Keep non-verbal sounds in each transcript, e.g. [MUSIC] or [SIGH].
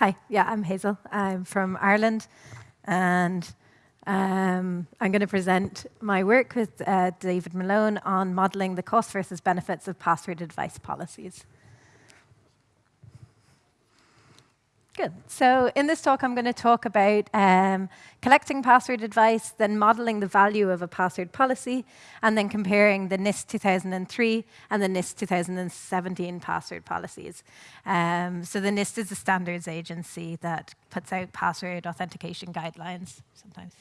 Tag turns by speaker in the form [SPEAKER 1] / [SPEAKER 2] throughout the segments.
[SPEAKER 1] Hi, yeah, I'm Hazel. I'm from Ireland, and um, I'm going to present my work with uh, David Malone on modeling the cost versus benefits of password advice policies. Good. So in this talk, I'm going to talk about um, collecting password advice, then modeling the value of a password policy, and then comparing the NIST 2003 and the NIST 2017 password policies. Um, so the NIST is a standards agency that puts out password authentication guidelines sometimes.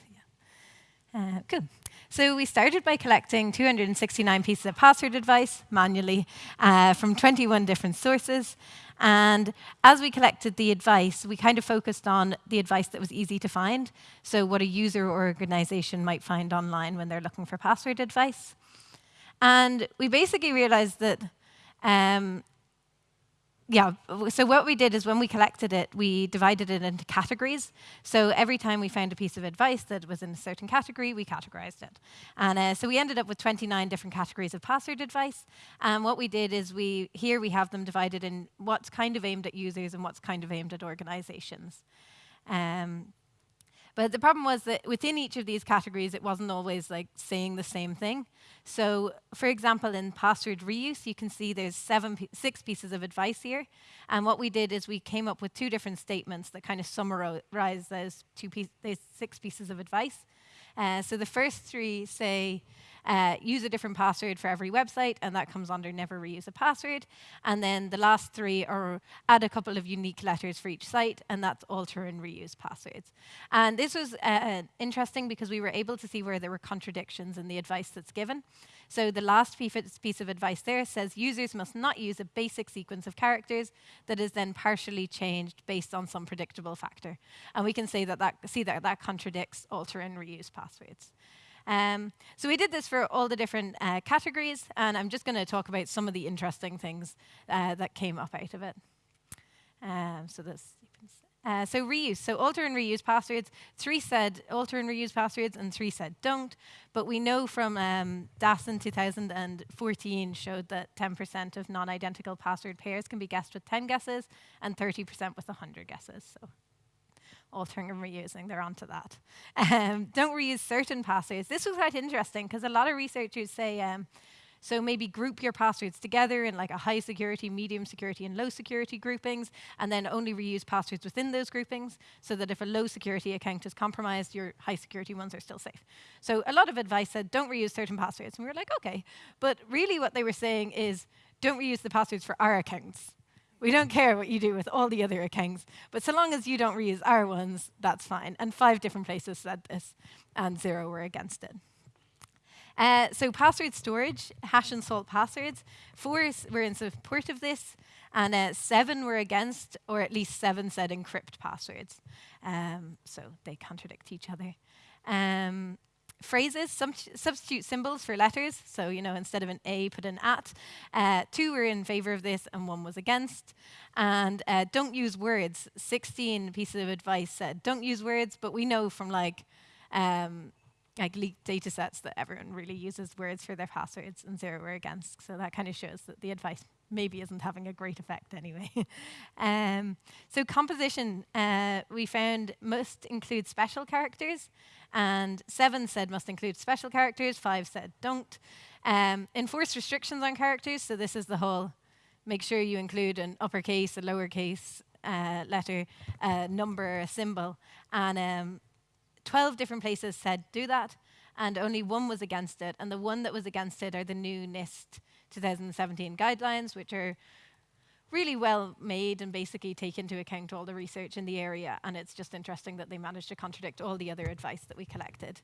[SPEAKER 1] Uh, good. So we started by collecting 269 pieces of password advice manually uh, from 21 different sources. And as we collected the advice, we kind of focused on the advice that was easy to find. So what a user or organization might find online when they're looking for password advice. And we basically realized that um, yeah, so what we did is when we collected it, we divided it into categories. So every time we found a piece of advice that was in a certain category, we categorized it. And uh, so we ended up with 29 different categories of password advice. And what we did is we here we have them divided in what's kind of aimed at users and what's kind of aimed at organizations. Um, but the problem was that within each of these categories, it wasn't always like saying the same thing. So for example, in password reuse, you can see there's seven, six pieces of advice here. And what we did is we came up with two different statements that kind of summarize those, two piece, those six pieces of advice. Uh, so the first three say, uh, use a different password for every website, and that comes under never reuse a password. And then the last three are add a couple of unique letters for each site, and that's alter and reuse passwords. And this was uh, interesting because we were able to see where there were contradictions in the advice that's given. So the last piece of advice there says users must not use a basic sequence of characters that is then partially changed based on some predictable factor. And we can say that that, see that that contradicts alter and reuse passwords. Um, so we did this for all the different uh, categories, and I'm just going to talk about some of the interesting things uh, that came up out of it. Um, so this. Uh, so reuse, so alter and reuse passwords. Three said alter and reuse passwords, and three said don't. But we know from um, DASN 2014 showed that 10% of non-identical password pairs can be guessed with 10 guesses, and 30% with 100 guesses. So altering and reusing, they're onto that. Um, don't reuse certain passwords. This was quite interesting because a lot of researchers say, um, so maybe group your passwords together in like a high security, medium security, and low security groupings, and then only reuse passwords within those groupings so that if a low security account is compromised, your high security ones are still safe. So a lot of advice said, don't reuse certain passwords. And we were like, okay. But really what they were saying is, don't reuse the passwords for our accounts. We don't care what you do with all the other accounts, but so long as you don't reuse our ones, that's fine. And five different places said this, and zero were against it. Uh, so password storage, hash and salt passwords, four were in support of this, and uh, seven were against, or at least seven said encrypt passwords. Um, so they contradict each other. Um, phrases, substitute symbols for letters. So, you know, instead of an A, put an at. Uh, two were in favor of this and one was against. And uh, don't use words. 16 pieces of advice said, don't use words, but we know from like, um, like leaked data sets that everyone really uses words for their passwords and zero were against. So that kind of shows that the advice maybe isn't having a great effect anyway. [LAUGHS] um, so composition, uh, we found must include special characters. And seven said must include special characters, five said don't. Um, enforce restrictions on characters, so this is the whole make sure you include an uppercase, a lowercase uh, letter, a number, a symbol. And um, 12 different places said do that, and only one was against it. And the one that was against it are the new NIST 2017 guidelines, which are really well made and basically take into account all the research in the area. And it's just interesting that they managed to contradict all the other advice that we collected.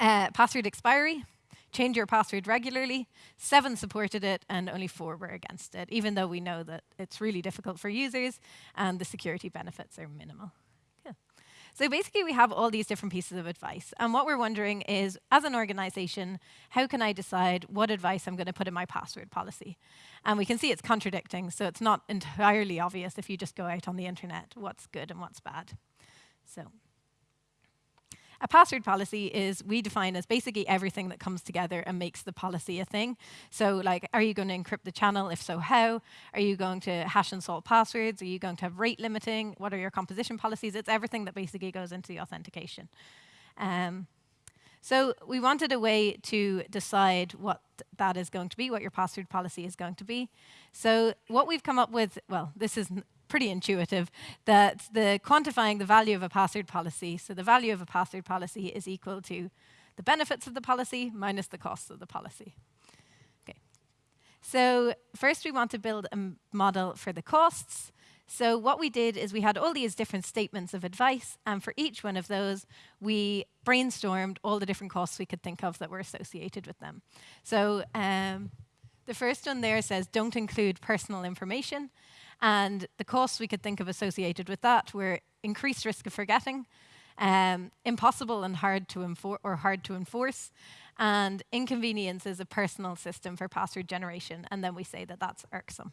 [SPEAKER 1] Uh, password expiry, change your password regularly. Seven supported it and only four were against it, even though we know that it's really difficult for users and the security benefits are minimal. So basically, we have all these different pieces of advice. And what we're wondering is, as an organization, how can I decide what advice I'm going to put in my password policy? And we can see it's contradicting, so it's not entirely obvious if you just go out on the internet what's good and what's bad. So. A password policy is we define as basically everything that comes together and makes the policy a thing. So like, are you going to encrypt the channel? If so, how? Are you going to hash and salt passwords? Are you going to have rate limiting? What are your composition policies? It's everything that basically goes into the authentication. Um, so we wanted a way to decide what that is going to be, what your password policy is going to be. So what we've come up with, well, this is pretty intuitive, that the quantifying the value of a password policy, so the value of a password policy is equal to the benefits of the policy minus the costs of the policy. Okay. So first we want to build a model for the costs. So what we did is we had all these different statements of advice, and for each one of those, we brainstormed all the different costs we could think of that were associated with them. So um, the first one there says, don't include personal information. And the costs we could think of associated with that were increased risk of forgetting, um, impossible and hard to enforce or hard to enforce, and inconvenience is a personal system for password generation. And then we say that that's irksome.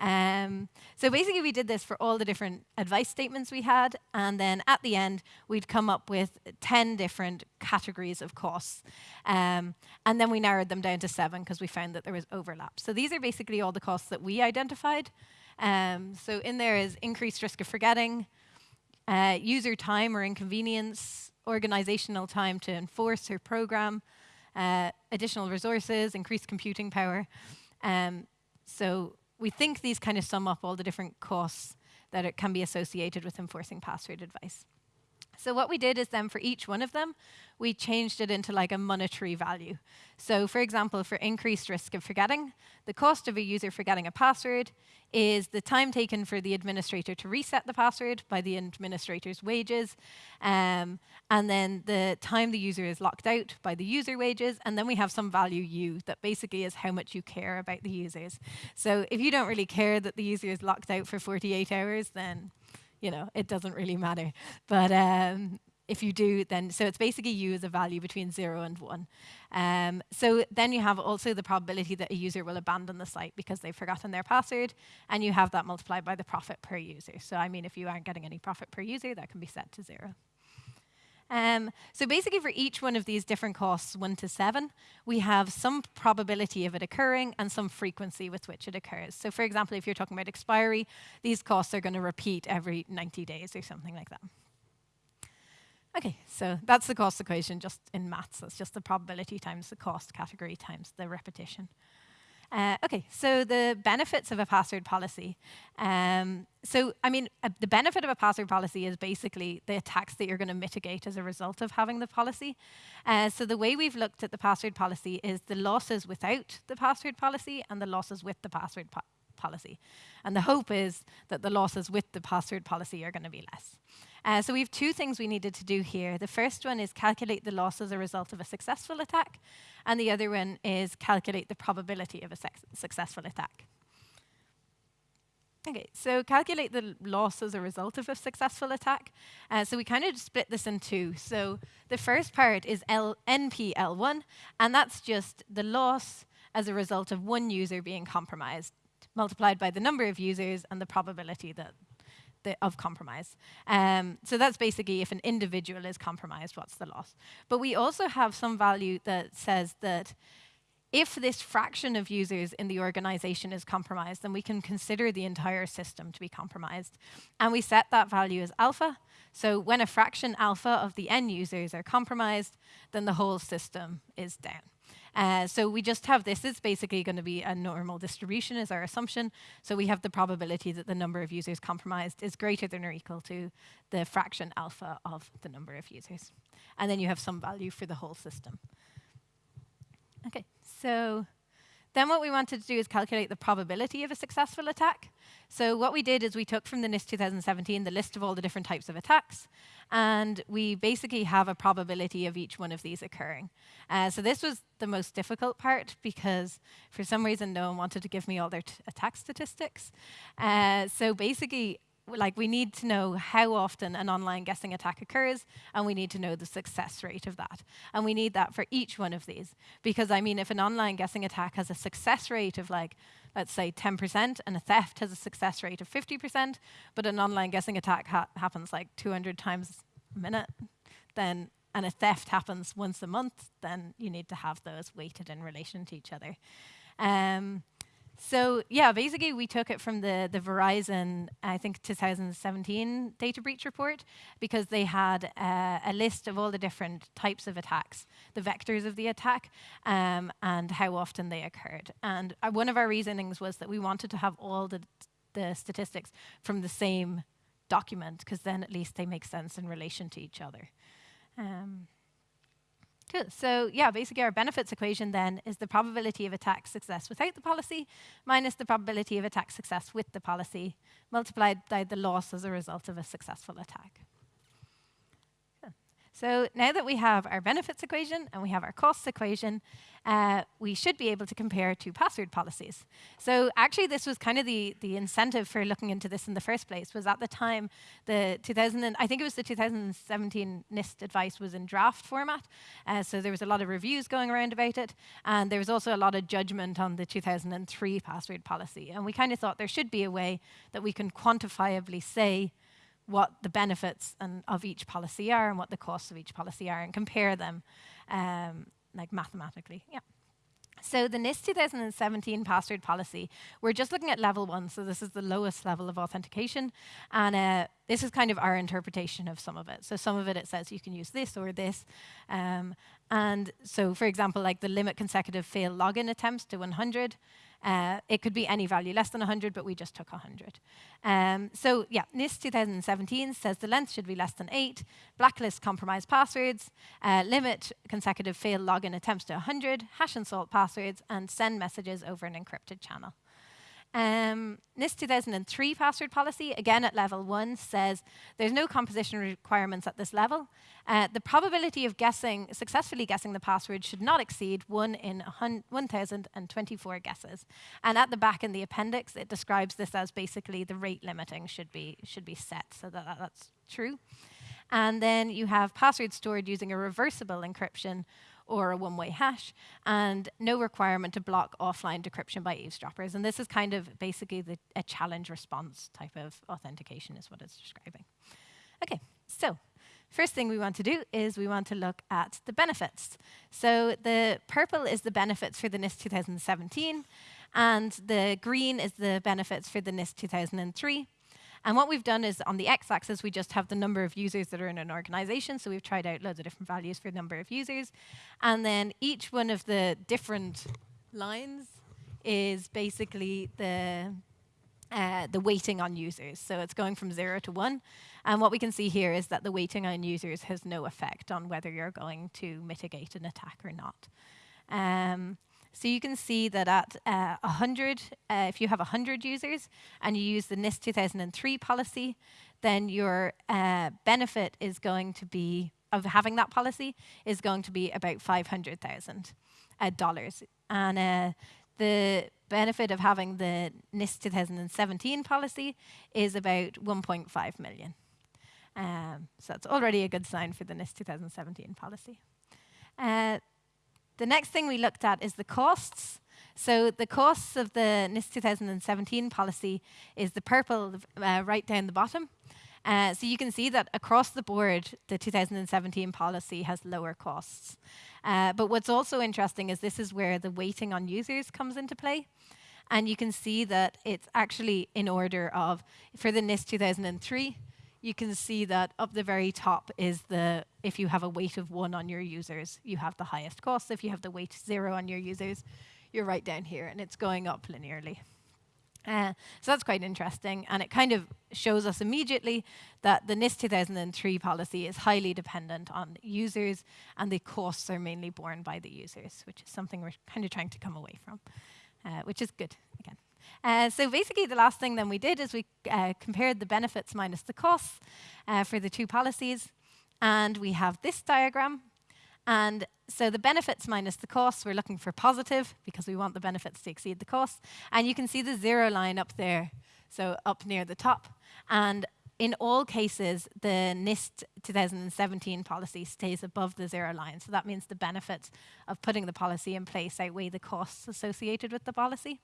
[SPEAKER 1] Um, so basically, we did this for all the different advice statements we had, and then at the end, we'd come up with 10 different categories of costs. Um, and then we narrowed them down to seven because we found that there was overlap. So these are basically all the costs that we identified. Um, so in there is increased risk of forgetting, uh, user time or inconvenience, organizational time to enforce or program, uh, additional resources, increased computing power. Um, so we think these kind of sum up all the different costs that it can be associated with enforcing password advice. So what we did is then for each one of them, we changed it into like a monetary value. So for example, for increased risk of forgetting, the cost of a user forgetting a password is the time taken for the administrator to reset the password by the administrator's wages, um, and then the time the user is locked out by the user wages, and then we have some value u that basically is how much you care about the users. So if you don't really care that the user is locked out for 48 hours, then you know, it doesn't really matter. But um, if you do, then, so it's basically u as a value between zero and one. Um, so then you have also the probability that a user will abandon the site because they've forgotten their password, and you have that multiplied by the profit per user. So I mean, if you aren't getting any profit per user, that can be set to zero. Um, so basically for each one of these different costs, one to seven, we have some probability of it occurring and some frequency with which it occurs. So for example, if you're talking about expiry, these costs are going to repeat every 90 days or something like that. Okay, so that's the cost equation just in maths. That's just the probability times the cost category times the repetition. Uh, okay, so the benefits of a password policy. Um, so, I mean, uh, the benefit of a password policy is basically the attacks that you're going to mitigate as a result of having the policy. Uh, so the way we've looked at the password policy is the losses without the password policy and the losses with the password po policy. And the hope is that the losses with the password policy are going to be less. Uh, so we have two things we needed to do here. The first one is calculate the loss as a result of a successful attack, and the other one is calculate the probability of a successful attack. Okay, so calculate the loss as a result of a successful attack. Uh, so we kind of split this in two. So the first part is L NPL1, and that's just the loss as a result of one user being compromised, multiplied by the number of users and the probability that of compromise. Um, so that's basically if an individual is compromised, what's the loss? But we also have some value that says that if this fraction of users in the organization is compromised, then we can consider the entire system to be compromised. And we set that value as alpha. So when a fraction alpha of the n users are compromised, then the whole system is down. Uh, so we just have this is basically going to be a normal distribution is our assumption. So we have the probability that the number of users compromised is greater than or equal to the fraction alpha of the number of users. And then you have some value for the whole system. Okay, so then what we wanted to do is calculate the probability of a successful attack. So what we did is we took from the NIST 2017 the list of all the different types of attacks, and we basically have a probability of each one of these occurring. Uh, so this was the most difficult part because for some reason no one wanted to give me all their attack statistics. Uh, so basically like we need to know how often an online guessing attack occurs and we need to know the success rate of that and we need that for each one of these because i mean if an online guessing attack has a success rate of like let's say 10% and a theft has a success rate of 50% but an online guessing attack ha happens like 200 times a minute then and a theft happens once a month, then you need to have those weighted in relation to each other. Um, so yeah, basically we took it from the, the Verizon, I think 2017 data breach report because they had uh, a list of all the different types of attacks, the vectors of the attack, um, and how often they occurred. And uh, one of our reasonings was that we wanted to have all the, the statistics from the same document because then at least they make sense in relation to each other. Um, Cool. So yeah, basically our benefits equation then is the probability of attack success without the policy minus the probability of attack success with the policy multiplied by the loss as a result of a successful attack. So now that we have our benefits equation and we have our costs equation, uh, we should be able to compare two password policies. So actually, this was kind of the, the incentive for looking into this in the first place, was at the time, the 2000, and, I think it was the 2017 NIST advice was in draft format. Uh, so there was a lot of reviews going around about it. And there was also a lot of judgment on the 2003 password policy. And we kind of thought there should be a way that we can quantifiably say, what the benefits and, of each policy are and what the costs of each policy are and compare them um, like mathematically. Yeah. So the NIST 2017 password policy, we're just looking at level one, so this is the lowest level of authentication, and uh, this is kind of our interpretation of some of it. So some of it, it says you can use this or this, um, and so for example, like the limit consecutive fail login attempts to 100, uh, it could be any value less than 100, but we just took 100. Um, so yeah, NIST 2017 says the length should be less than 8, blacklist compromised passwords, uh, limit consecutive failed login attempts to 100, hash and salt passwords, and send messages over an encrypted channel. Um, NIST 2003 password policy, again at level one, says there's no composition requirements at this level. Uh, the probability of guessing, successfully guessing the password should not exceed 1 in 1,024 guesses. And at the back in the appendix, it describes this as basically the rate limiting should be, should be set, so that, that's true. And then you have passwords stored using a reversible encryption or a one-way hash, and no requirement to block offline decryption by eavesdroppers. And this is kind of basically the, a challenge response type of authentication is what it's describing. Okay, so first thing we want to do is we want to look at the benefits. So the purple is the benefits for the NIST 2017, and the green is the benefits for the NIST 2003. And what we've done is on the x-axis, we just have the number of users that are in an organization. So we've tried out loads of different values for the number of users. And then each one of the different lines is basically the uh, the weighting on users. So it's going from zero to one. And what we can see here is that the weighting on users has no effect on whether you're going to mitigate an attack or not. Um, so you can see that at uh, 100, uh, if you have 100 users and you use the NIST 2003 policy, then your uh, benefit is going to be, of having that policy, is going to be about $500,000 uh. And uh, the benefit of having the NIST 2017 policy is about 1.5 million. Um, so that's already a good sign for the NIST 2017 policy. Uh, the next thing we looked at is the costs. So the costs of the NIST 2017 policy is the purple uh, right down the bottom. Uh, so you can see that across the board, the 2017 policy has lower costs. Uh, but what's also interesting is this is where the weighting on users comes into play. And you can see that it's actually in order of, for the NIST 2003, you can see that up the very top is the, if you have a weight of one on your users, you have the highest cost. If you have the weight zero on your users, you're right down here, and it's going up linearly. Uh, so that's quite interesting, and it kind of shows us immediately that the NIST 2003 policy is highly dependent on users, and the costs are mainly borne by the users, which is something we're kind of trying to come away from, uh, which is good, again. Uh, so basically, the last thing then we did is we uh, compared the benefits minus the costs uh, for the two policies. And we have this diagram. And so the benefits minus the costs, we're looking for positive because we want the benefits to exceed the costs. And you can see the zero line up there, so up near the top. And in all cases, the NIST 2017 policy stays above the zero line. So that means the benefits of putting the policy in place outweigh the costs associated with the policy.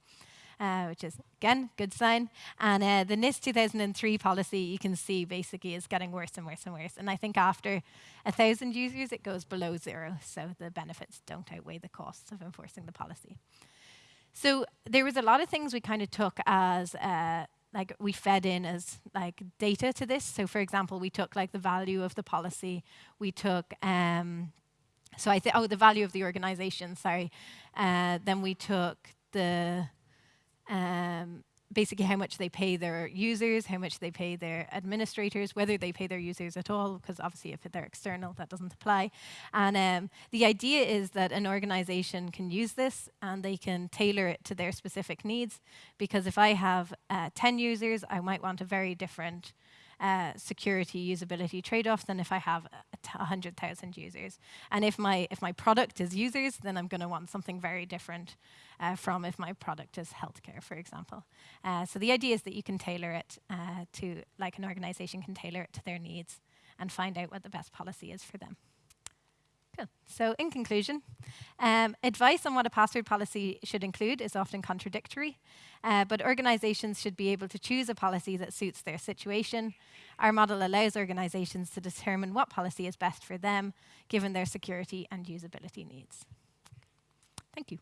[SPEAKER 1] Uh, which is, again, good sign. And uh, the NIST 2003 policy, you can see, basically is getting worse and worse and worse. And I think after 1,000 users, it goes below zero. So the benefits don't outweigh the costs of enforcing the policy. So there was a lot of things we kind of took as uh, like we fed in as like data to this. So for example, we took like the value of the policy. We took um, so I think oh the value of the organization. Sorry. Uh, then we took the um, basically how much they pay their users, how much they pay their administrators, whether they pay their users at all, because obviously if they're external, that doesn't apply. And um, the idea is that an organization can use this and they can tailor it to their specific needs, because if I have uh, 10 users, I might want a very different uh, security usability trade-off than if I have 100,000 users. And if my, if my product is users, then I'm going to want something very different uh, from if my product is healthcare, for example. Uh, so the idea is that you can tailor it uh, to, like an organization can tailor it to their needs and find out what the best policy is for them. So in conclusion, um, advice on what a password policy should include is often contradictory, uh, but organizations should be able to choose a policy that suits their situation. Our model allows organizations to determine what policy is best for them, given their security and usability needs. Thank you.